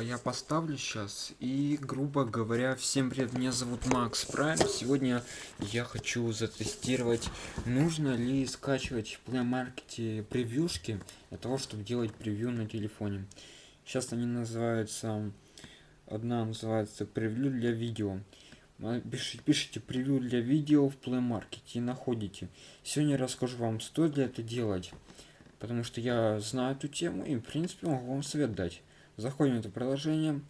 я поставлю сейчас. И, грубо говоря, всем привет, меня зовут Макс Прайм. Сегодня я хочу затестировать, нужно ли скачивать в Play Market превьюшки для того, чтобы делать превью на телефоне. Сейчас они называются, одна называется превью для видео. Пишите, пишите превью для видео в Play Market и находите. Сегодня расскажу вам, стоит ли это делать. Потому что я знаю эту тему и, в принципе, могу вам совет дать. Заходим в это приложение,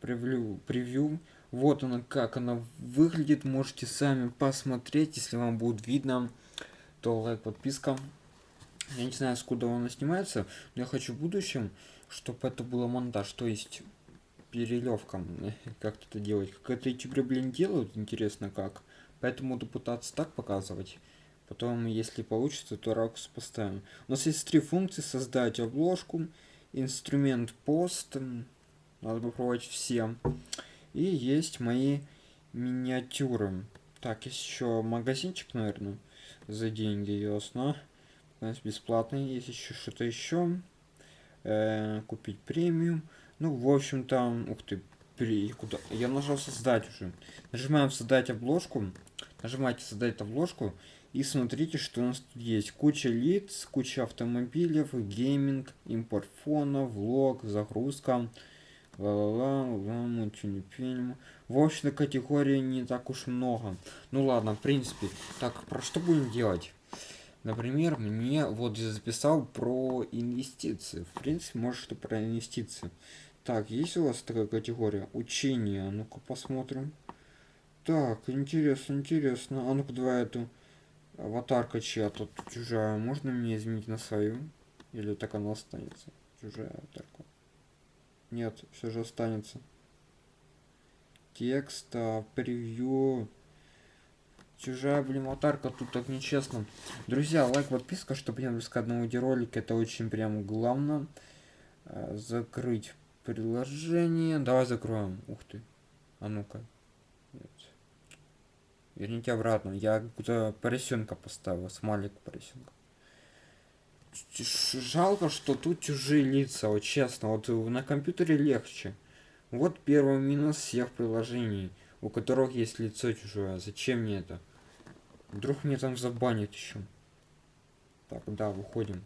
превью, превью. Вот она, как она выглядит. Можете сами посмотреть, если вам будет видно, то лайк, подписка. Я не знаю, скуда она снимается, но я хочу в будущем, чтобы это было монтаж, то есть перелевка, как это делать. Как это ютуберы, блин, делают, интересно как. Поэтому буду пытаться так показывать. Потом, если получится, то ракурс поставим. У нас есть три функции. Создать обложку, инструмент пост. Надо попробовать все. И есть мои миниатюры. Так, есть еще магазинчик, наверное, за деньги, ясно. Нас бесплатный. Есть еще что-то еще. Э, купить премиум. Ну, в общем, там... Ух ты, при... куда? Я нажал создать уже. Нажимаем создать обложку. Нажимаете создать обложку. И смотрите, что у нас тут есть. Куча лиц, куча автомобилей, гейминг, импорт фона, влог, загрузка. Ла-ла-ла, вам ничего не фильм. В общем, категории не так уж много. Ну ладно, в принципе. Так, про что будем делать? Например, мне вот я записал про инвестиции. В принципе, может, что про инвестиции. Так, есть у вас такая категория? Учение. Ну-ка посмотрим. Так, интересно, интересно. А ну-ка давай эту аватарка чья-то чужая. Можно мне изменить на свою? Или так она останется? Чужая аватарка. Нет, все же останется. Текст, а, превью. Чужая, блин, аватарка, тут так нечестно. Друзья, лайк, подписка, чтобы не выпуск одного видеоролика. Это очень прям главное. А, закрыть приложение. Давай закроем. Ух ты. А ну-ка. Верните обратно. Я какую-то поросенка поставил, смайлик поросенка. Жалко, что тут чужие лица, вот честно. Вот на компьютере легче. Вот первый минус всех приложений, у которых есть лицо чужое. Зачем мне это? Вдруг мне там забанят еще. Так, да, выходим.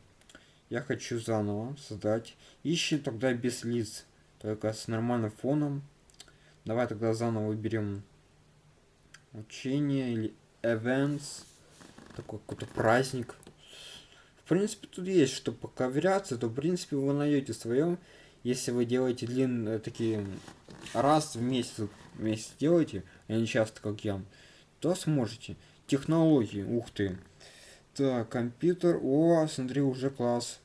Я хочу заново создать. Ищи тогда без лиц. Только с нормальным фоном. Давай тогда заново выберем Учение или events. Такой какой-то праздник. В принципе, тут есть что поковыряться, то в принципе вы найдете своем. Если вы делаете длинные такие раз в месяц, в месяц делаете, а не часто как я, то сможете. Технологии, ух ты. Так, компьютер, о, смотри, уже класс.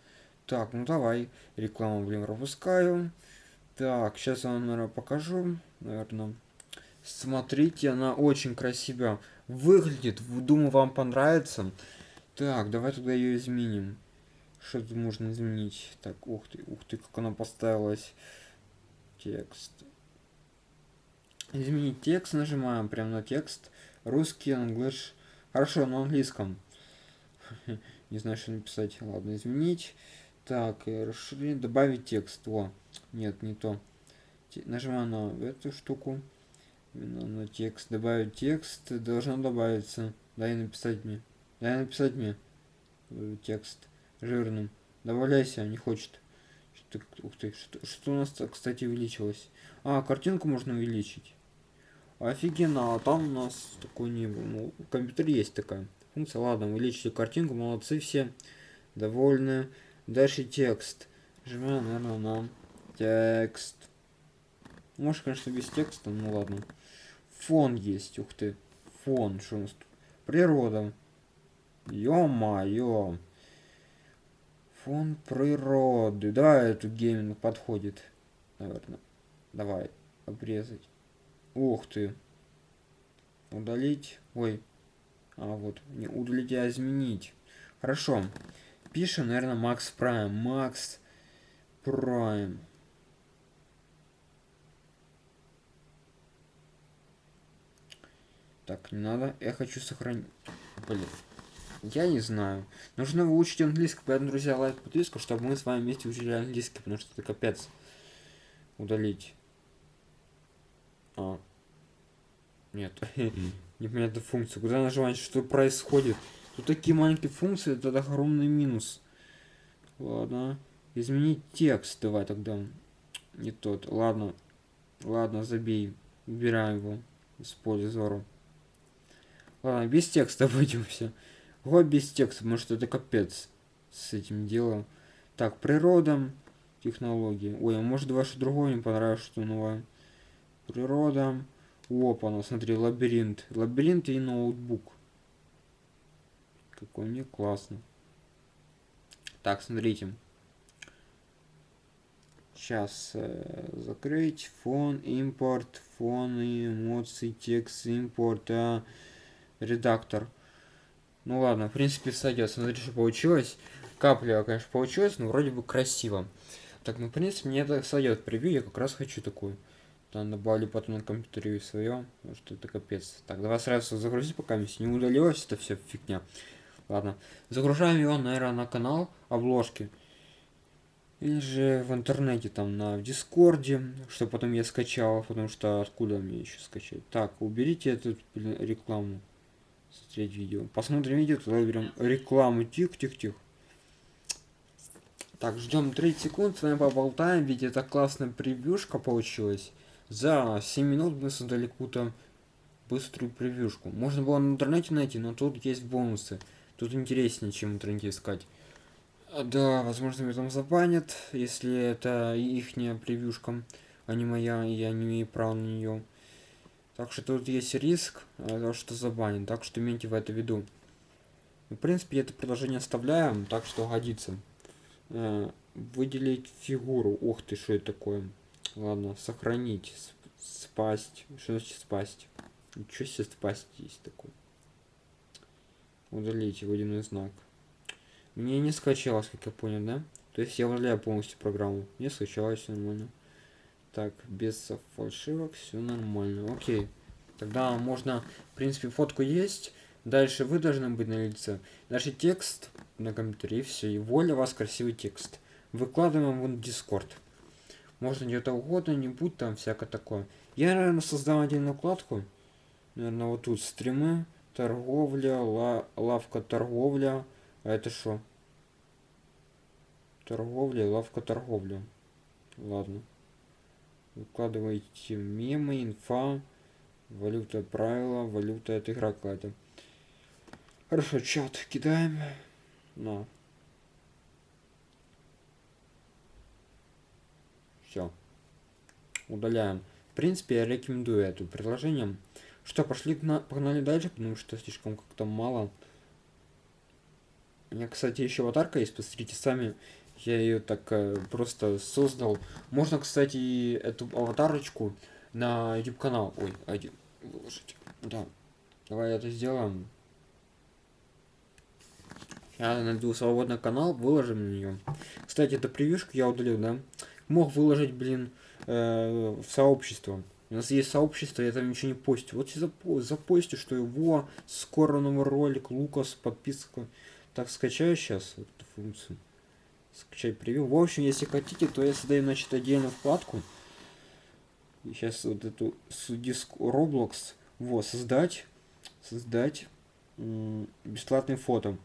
Так, ну давай, рекламу, блин, пропускаю. Так, сейчас я вам, наверное, покажу, наверное. Смотрите, она очень красиво выглядит. Думаю, вам понравится. Так, давай тогда ее изменим. Что тут можно изменить? Так, ух ты, ух ты, как она поставилась. Текст. Изменить текст, нажимаем прямо на текст. Русский, англиш. Хорошо, на английском. Не знаю, что написать. Ладно, изменить. Так, расширить, добавить текст. О, нет, не то. Нажимаем на эту штуку. Именно текст. Добавить текст. Должно добавиться. Дай написать мне. Дай написать мне. Текст. Жирным. Добавляйся, не хочет. Что, ух ты, что, что у нас, кстати, увеличилось? А, картинку можно увеличить. Офигенно, а там у нас такой не было. Ну, в компьютере есть такая функция. Ладно, увеличили картинку, молодцы все. Довольны. Дальше текст. Жмем, наверное, на текст. Может, конечно, без текста, ну ладно. Фон есть, ух ты. Фон, что у нас тут? Природа. Ё-моё. Фон природы. Да, эту гейминг подходит. Наверное. Давай, обрезать. Ух ты. Удалить. Ой. А, вот. Не удалить, а изменить. Хорошо. Пишем, наверное, Макс Прайм. Макс Прайм. Так, не надо. Я хочу сохранить. Блин. Я не знаю. Нужно выучить английский, поэтому, друзья, лайк, подписку, чтобы мы с вами вместе учили английский, потому что это капец. Удалить. А. Нет. Непонятная функция. Куда нажимать? Что происходит? Тут такие маленькие функции, это огромный минус. Ладно. Изменить текст. Давай тогда. Не тот. Ладно. Ладно, забей. Убираем его поля зору. Ладно, без текста обойдемся. Вот без текста, может это капец с этим делом. Так, природа, технологии. Ой, а может ваше другое не понравилось, что новое. Природа. Опа, ну смотри, лабиринт. Лабиринт и ноутбук. Какой мне классно. Так, смотрите. Сейчас э, закрыть фон, импорт, фон, эмоции, текст, импорт, а, редактор. Ну ладно, в принципе сойдет. Смотрите, что получилось. Капля, конечно, получилось, но вроде бы красиво. Так, ну, в принципе, мне это сойдет превью, я как раз хочу такую. Там добавлю потом на компьютере свое, потому что это капец. Так, давай сразу загрузить, пока не удалилось, это все фигня. Ладно, загружаем его, наверное, на канал обложки. Или же в интернете, там, на Дискорде, что потом я скачал, потому что откуда мне еще скачать. Так, уберите эту рекламу. Смотреть видео. Посмотрим видео, тогда берем рекламу. Тихо-тихо-тихо. Так, ждем 30 секунд, с вами поболтаем, ведь это классная превьюшка получилась. За 7 минут мы создали какую-то быструю превьюшку. Можно было на интернете найти, но тут есть бонусы. Тут интереснее, чем в интернете искать. Да, возможно, меня там забанят, если это ихняя превьюшка, а не моя, и я не имею права на нее. Так что тут есть риск, того, что забанят, так что имейте в это в виду. В принципе, это предложение оставляем, так что годится. Э, выделить фигуру. Ух ты, что это такое? Ладно, сохранить. Спасть. Что значит спасть? Ничего себе спасть есть такой. Удалить водяной знак. Мне не скачалось, как я понял, да? То есть я удаляю полностью программу. Не скачалось нормально. Так, без фальшивок, все нормально. Окей. Тогда можно, в принципе, фотку есть. Дальше вы должны быть на лице. Дальше текст на компьютере, и все. И воля вас красивый текст. Выкладываем в Discord. Можно где-то угодно, не будь там всякое такое. Я, наверное, создам отдельную вкладку. Наверное, вот тут стримы, торговля, ла лавка торговля. А это что? Торговля, лавка торговля. Ладно. Выкладывайте мемы, инфа, валюта правила, валюта это игра какая-то. Хорошо, чат кидаем. На. Все. Удаляем. В принципе, я рекомендую это приложение. Что, пошли, погнали дальше, потому что слишком как-то мало. У меня, кстати, еще аватарка есть, посмотрите сами. Я ее так э, просто создал. Можно, кстати, эту аватарочку на YouTube канал. Ой, один выложить. Да. Давай это сделаем. Я найду свободный канал, выложим на нее. Кстати, это превьюшку я удалил, да? Мог выложить, блин, э, в сообщество. У нас есть сообщество, я там ничего не постю. Вот запо запостю, что его скоро новый ролик, Лукас, подписка. Так, скачаю сейчас эту функцию. Скачай превью. В общем, если хотите, то я создаю, значит, отдельную вкладку. И сейчас вот эту диск Roblox. Вот, создать. Создать бесплатные фото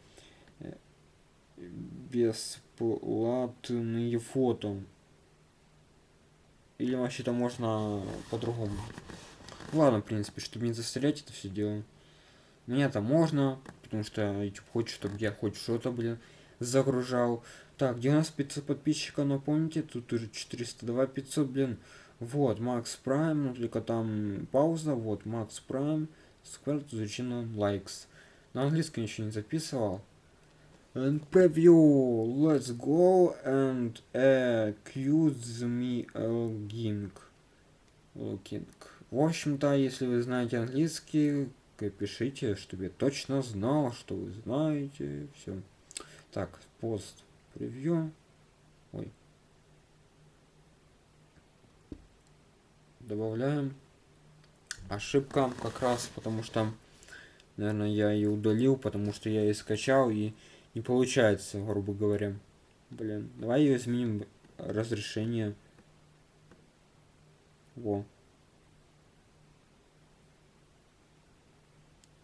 бесплатные фото. Или вообще-то можно по-другому. Ладно, в принципе, чтобы не застрять это все дело. Мне это можно, потому что YouTube хочет, чтобы я хоть что-то, блин, загружал. Так, 90 500 подписчиков, напомните, тут уже 402 500, блин. Вот, Макс Прайм, ну только там пауза, вот, Макс Прайм, Square изучено likes. На английском еще не записывал. And preview let's go and accuse me login looking в общем-то если вы знаете английский пишите чтобы я точно знал что вы знаете все так пост превью ой добавляем ошибка как раз потому что наверное я ее удалил потому что я ее скачал и не получается, грубо говоря. Блин, давай ее изменим разрешение. Во.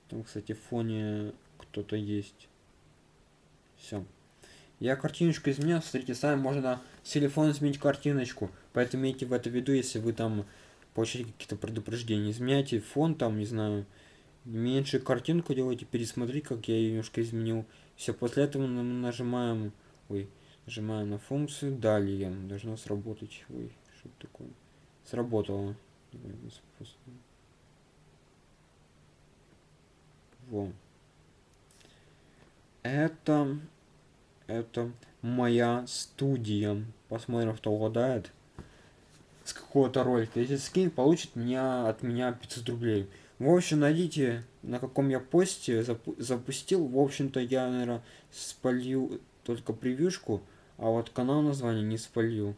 Там, кстати, в фоне кто-то есть. Все. Я картиночку изменил, смотрите, сами можно с телефона изменить картиночку. Поэтому имейте в это виду, если вы там получаете какие-то предупреждения. Изменяйте фон там, не знаю, меньше картинку делайте, пересмотри, как я ее немножко изменил. Все, после этого нажимаем, ой, нажимаем на функцию, далее, должно сработать, ой, что такое, сработало. Во. Это, это моя студия. Посмотрим, кто угадает. С какого-то ролика. Если скин получит меня, от меня 500 рублей. В общем, найдите, на каком я посте запу запустил. В общем-то, я, наверное, спалью только превьюшку, а вот канал название не спалью.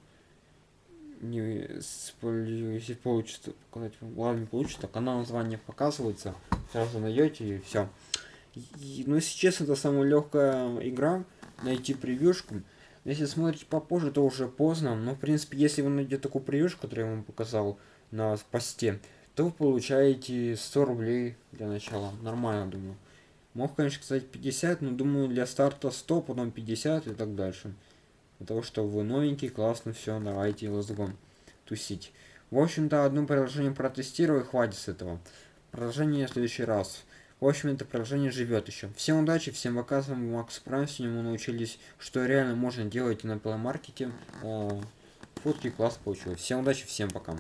Не спалью, если получится показать. Ладно, не получится, канал название показывается. Сразу найдете и все. И, ну, если честно, это самая легкая игра. Найти превьюшку. Если смотрите попозже, то уже поздно. Но, в принципе, если вы найдете такую превьюшку, которую я вам показал на посте, то вы получаете 100 рублей для начала. Нормально, думаю. Мог, конечно, сказать 50, но думаю, для старта 100, потом 50 и так дальше. Того, что вы новенький, классно, все, давайте, go. Тусить. В общем-то, одно приложение протестирую, хватит с этого. Приложение в следующий раз. В общем, это приложение живет еще. Всем удачи, всем пока, с вами Макс Прайм. Сегодня мы научились, что реально можно делать на плеймаркете. Фотки класс получилось. Всем удачи, всем пока.